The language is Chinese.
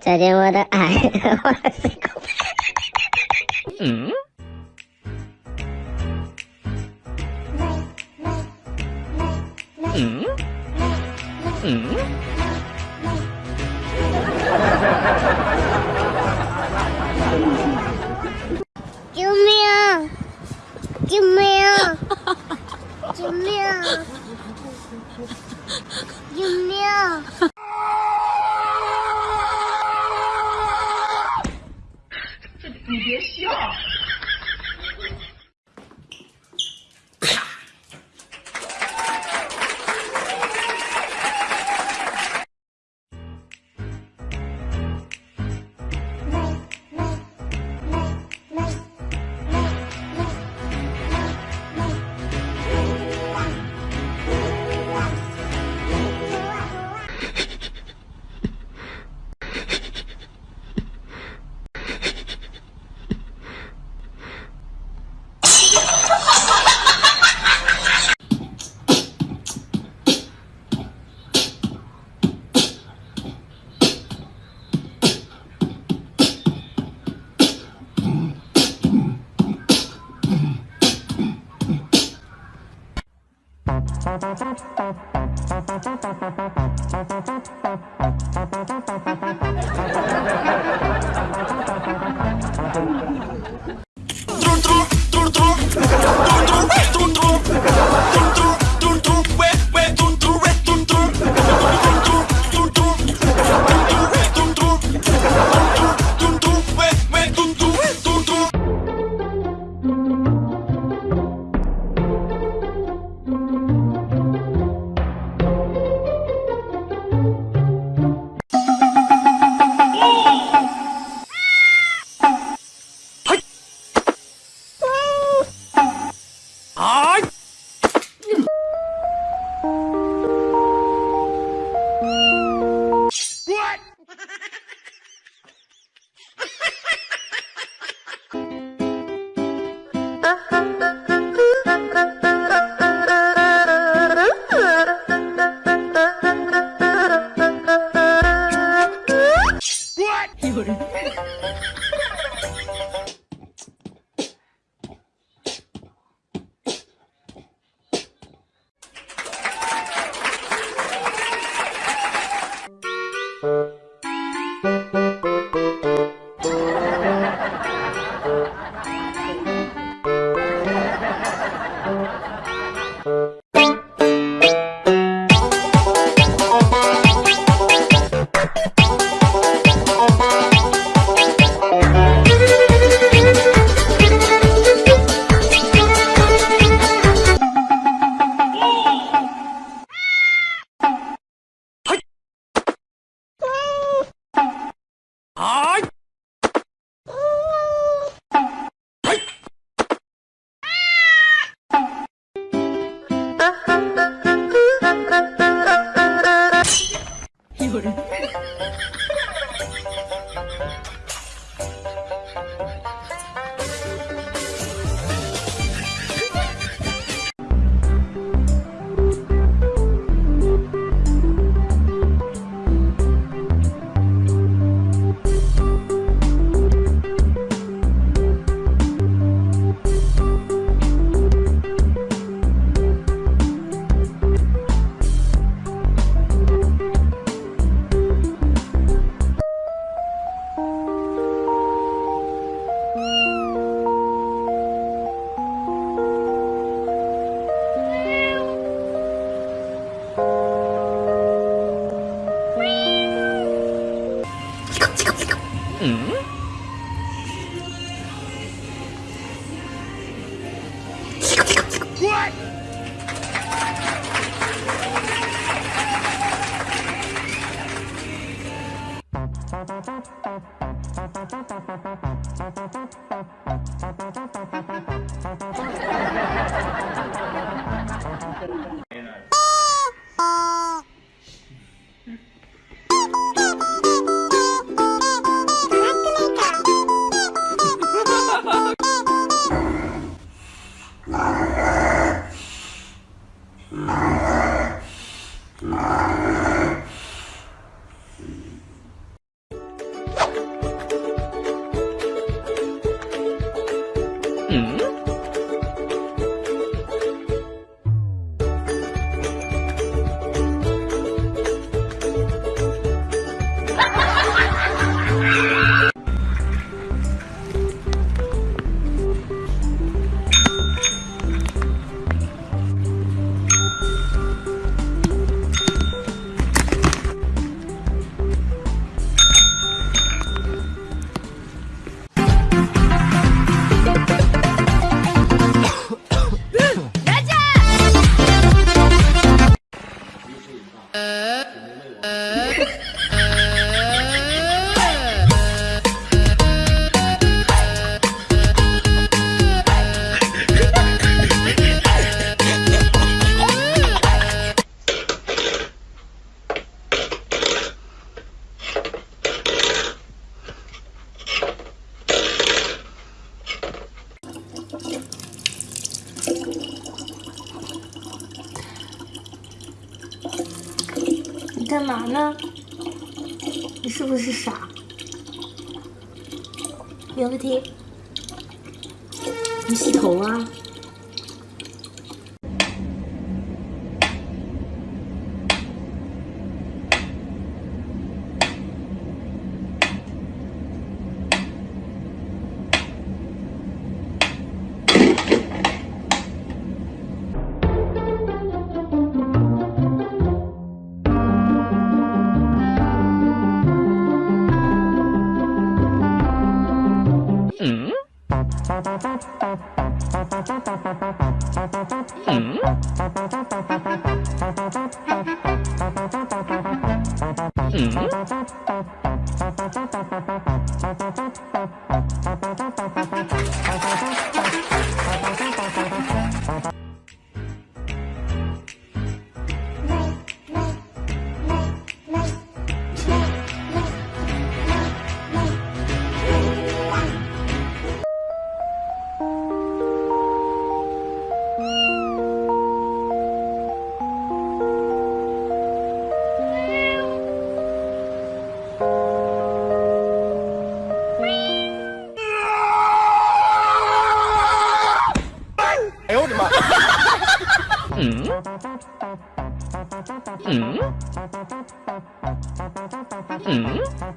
再见我的爱，我的心口。嗯。嗯。嗯。救命！救命！救命！救命！Thank you. uh-huh. はいうん。Ah. 干嘛呢？你是不是傻？苗个贴，你洗头啊？Hmm? Hmm? Hmm? Hmm? Hmm?